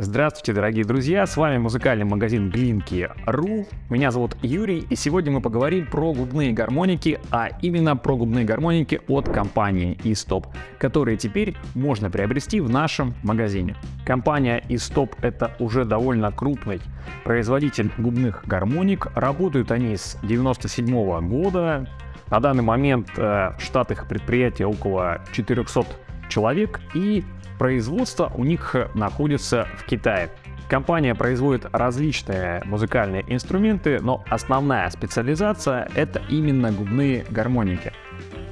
Здравствуйте, дорогие друзья, с вами музыкальный магазин Глинки.ру. Меня зовут Юрий, и сегодня мы поговорим про губные гармоники, а именно про губные гармоники от компании eStop, которые теперь можно приобрести в нашем магазине. Компания eStop это уже довольно крупный производитель губных гармоник, работают они с 97 года. На данный момент э, штат их предприятия около 400 человек, и Производство у них находится в Китае. Компания производит различные музыкальные инструменты, но основная специализация это именно губные гармоники.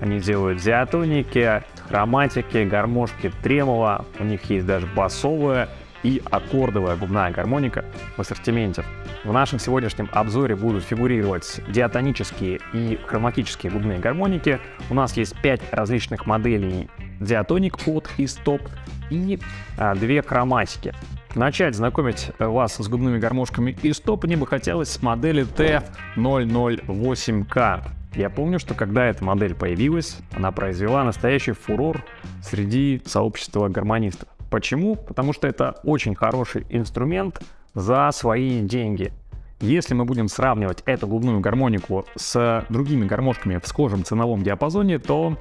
Они делают диатоники, хроматики, гармошки, тремоло, у них есть даже басовая и аккордовая губная гармоника в ассортименте. В нашем сегодняшнем обзоре будут фигурировать диатонические и хроматические губные гармоники. У нас есть 5 различных моделей диатоник от и стоп и а, две хроматики. Начать знакомить вас с губными гармошками и стоп мне бы хотелось с модели T008K. Я помню, что когда эта модель появилась, она произвела настоящий фурор среди сообщества гармонистов. Почему? Потому что это очень хороший инструмент за свои деньги. Если мы будем сравнивать эту губную гармонику с другими гармошками в схожем ценовом диапазоне, то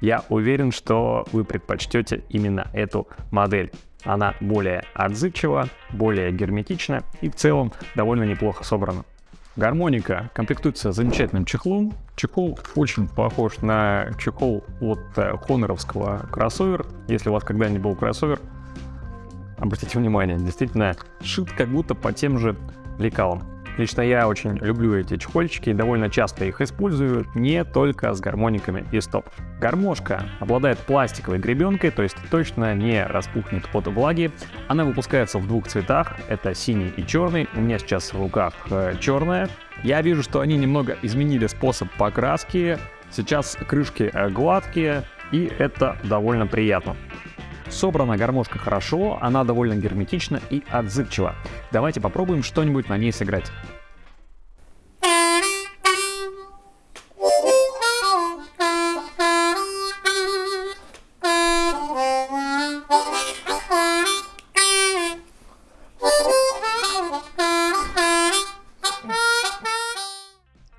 я уверен, что вы предпочтете именно эту модель. Она более отзывчива, более герметична и в целом довольно неплохо собрана. Гармоника комплектуется замечательным чехлом. Чехол очень похож на чехол от э, хоноровского кроссовер. Если у вас когда-нибудь был кроссовер, обратите внимание, действительно шит как будто по тем же лекалам. Лично я очень люблю эти чехольчики и довольно часто их использую, не только с гармониками и стоп. Гармошка обладает пластиковой гребенкой, то есть точно не распухнет от влаги. Она выпускается в двух цветах, это синий и черный. У меня сейчас в руках э, черная. Я вижу, что они немного изменили способ покраски. Сейчас крышки э, гладкие, и это довольно приятно. Собрана гармошка хорошо, она довольно герметична и отзывчива. Давайте попробуем что-нибудь на ней сыграть.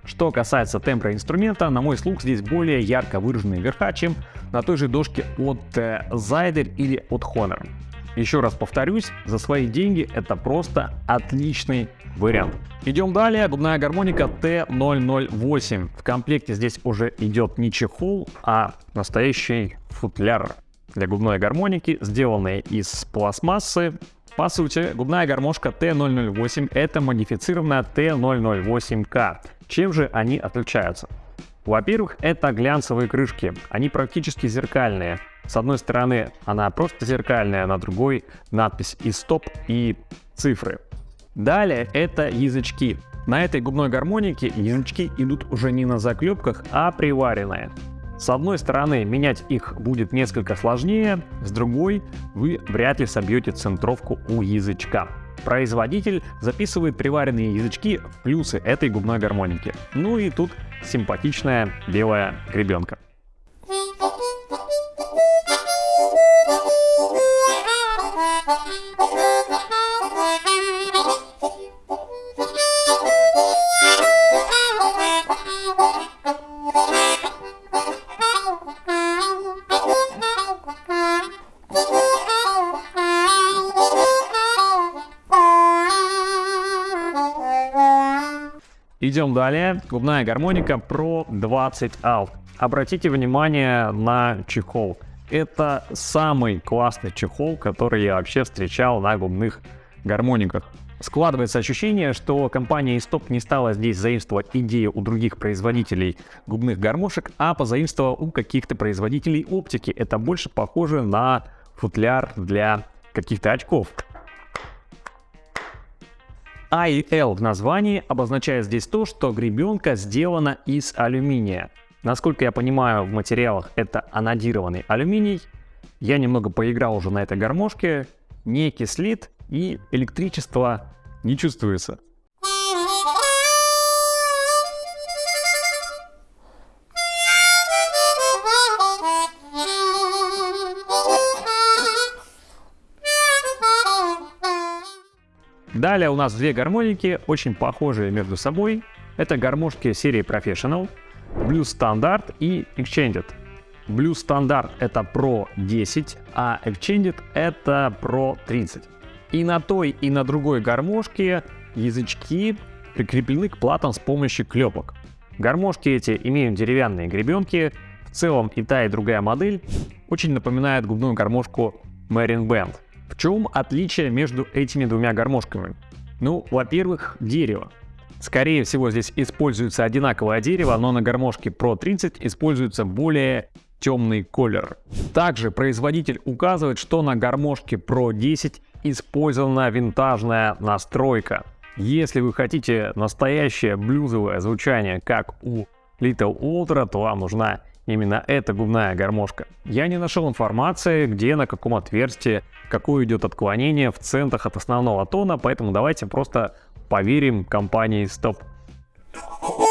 Что касается тембра инструмента, на мой слух здесь более ярко выраженные верха, чем на той же дошке от э, Zyder или от Honor. Еще раз повторюсь, за свои деньги это просто отличный вариант. Идем далее, губная гармоника T008. В комплекте здесь уже идет не чехол, а настоящий футляр для губной гармоники, сделанный из пластмассы. По сути, губная гармошка T008 это модифицированная T008K. Чем же они отличаются? Во-первых, это глянцевые крышки. Они практически зеркальные. С одной стороны, она просто зеркальная, на другой надпись и стоп, и цифры. Далее это язычки. На этой губной гармонике язычки идут уже не на заклепках, а приваренные. С одной стороны, менять их будет несколько сложнее, с другой вы вряд ли собьете центровку у язычка. Производитель записывает приваренные язычки в плюсы этой губной гармоники. Ну и тут симпатичная белая гребенка. Идем далее. Губная гармоника Pro 20 Alt. Обратите внимание на чехол. Это самый классный чехол, который я вообще встречал на губных гармониках. Складывается ощущение, что компания Istop не стала здесь заимствовать идею у других производителей губных гармошек, а позаимствовала у каких-то производителей оптики. Это больше похоже на футляр для каких-то очков. А и L в названии обозначает здесь то, что гребенка сделана из алюминия. Насколько я понимаю, в материалах это анодированный алюминий. Я немного поиграл уже на этой гармошке, не кислит и электричество не чувствуется. Далее у нас две гармоники, очень похожие между собой. Это гармошки серии Professional, Blues Standard и Extended. Blues Standard это Pro 10, а Extended это Pro 30. И на той, и на другой гармошке язычки прикреплены к платам с помощью клепок. Гармошки эти имеют деревянные гребенки, в целом и та, и другая модель очень напоминает губную гармошку Marine Band. В чем отличие между этими двумя гармошками? Ну, во-первых, дерево. Скорее всего, здесь используется одинаковое дерево, но на гармошке Pro 30 используется более темный колер. Также производитель указывает, что на гармошке Pro 10 использована винтажная настройка. Если вы хотите настоящее блюзовое звучание, как у Little Ultra, то вам нужна именно эта губная гармошка. Я не нашел информации, где, на каком отверстии, какое идет отклонение в центах от основного тона, поэтому давайте просто поверим компании Stop.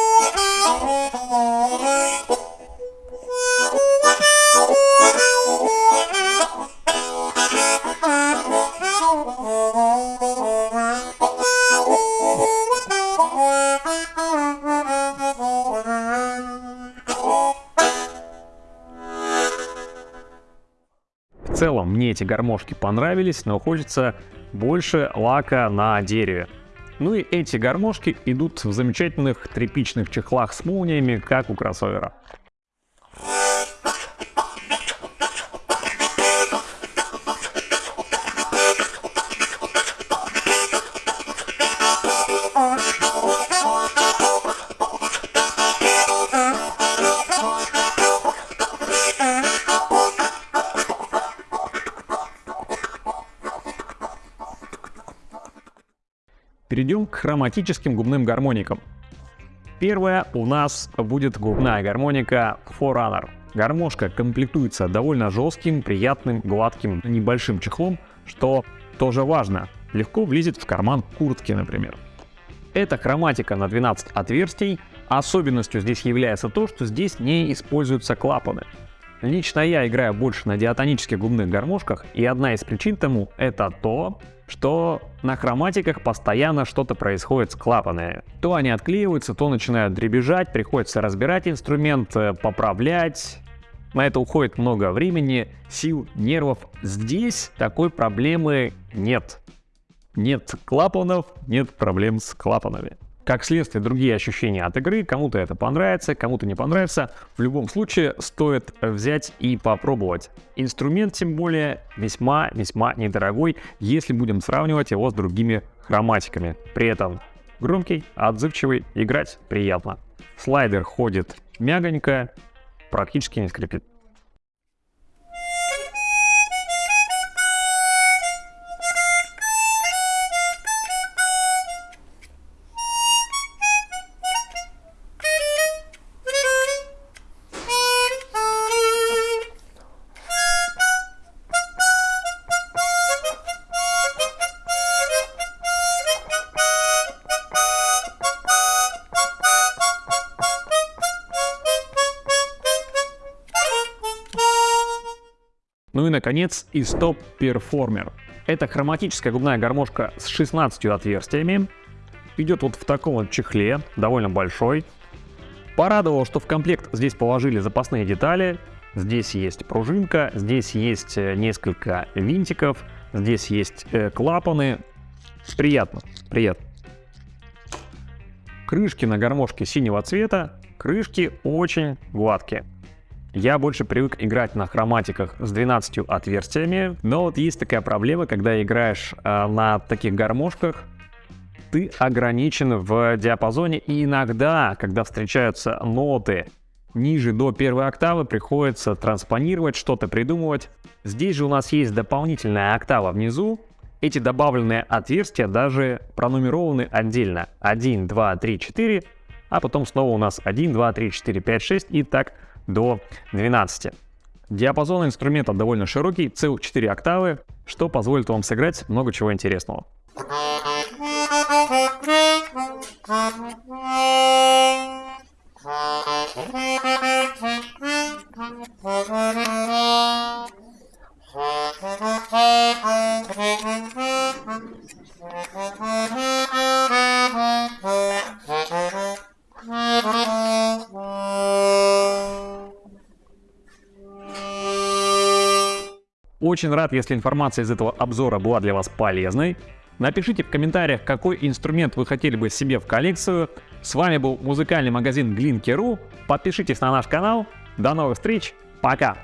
целом мне эти гармошки понравились, но хочется больше лака на дереве. Ну и эти гармошки идут в замечательных тряпичных чехлах с молниями, как у кроссовера. Перейдем к хроматическим губным гармоникам. Первая у нас будет губная гармоника Forerunner. Гармошка комплектуется довольно жестким, приятным, гладким, небольшим чехлом, что тоже важно. Легко влезет в карман куртки, например. Это хроматика на 12 отверстий. Особенностью здесь является то, что здесь не используются клапаны. Лично я играю больше на диатонических губных гармошках, и одна из причин тому это то, что на хроматиках постоянно что-то происходит с клапанами. То они отклеиваются, то начинают дребезжать, приходится разбирать инструмент, э, поправлять. На это уходит много времени, сил, нервов. Здесь такой проблемы нет. Нет клапанов, нет проблем с клапанами. Как следствие, другие ощущения от игры, кому-то это понравится, кому-то не понравится. В любом случае, стоит взять и попробовать. Инструмент, тем более, весьма-весьма недорогой, если будем сравнивать его с другими хроматиками. При этом громкий, отзывчивый, играть приятно. Слайдер ходит мягонько, практически не скрипит. Ну и наконец Istop Performer. Это хроматическая губная гармошка с 16 отверстиями. Идет вот в таком вот чехле, довольно большой. Порадовало, что в комплект здесь положили запасные детали. Здесь есть пружинка, здесь есть э, несколько винтиков, здесь есть э, клапаны. Приятно, приятно. Крышки на гармошке синего цвета, крышки очень гладкие. Я больше привык играть на хроматиках с 12 отверстиями, но вот есть такая проблема, когда играешь э, на таких гармошках, ты ограничен в диапазоне, и иногда, когда встречаются ноты ниже до первой октавы, приходится транспонировать, что-то придумывать. Здесь же у нас есть дополнительная октава внизу, эти добавленные отверстия даже пронумерованы отдельно. 1, 2, 3, 4, а потом снова у нас 1, 2, 3, 4, 5, 6 и так до 12. Диапазон инструмента довольно широкий, целых 4 октавы, что позволит вам сыграть много чего интересного. Очень рад, если информация из этого обзора была для вас полезной. Напишите в комментариях, какой инструмент вы хотели бы себе в коллекцию. С вами был музыкальный магазин Glinky.ru. Подпишитесь на наш канал. До новых встреч. Пока.